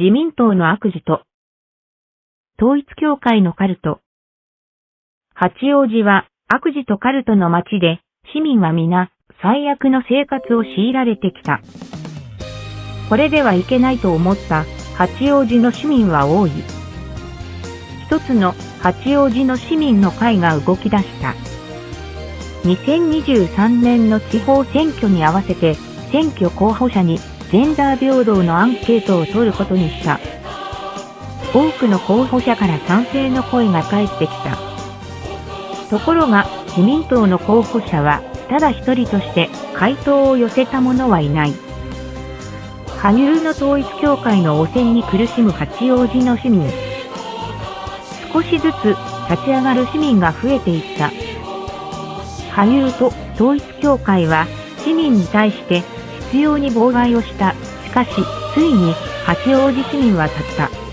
自民党の悪事と、統一教会のカルト。八王子は悪事とカルトの街で、市民は皆最悪の生活を強いられてきた。これではいけないと思った八王子の市民は多い。一つの八王子の市民の会が動き出した。2023年の地方選挙に合わせて選挙候補者にジェンダー平等のアンケートを取ることにした。多くの候補者から賛成の声が返ってきた。ところが、自民党の候補者は、ただ一人として回答を寄せた者はいない。羽生の統一教会の汚染に苦しむ八王子の市民。少しずつ立ち上がる市民が増えていった。羽生と統一教会は市民に対して必要に妨害をした。しかし、ついに八王子市民は立った。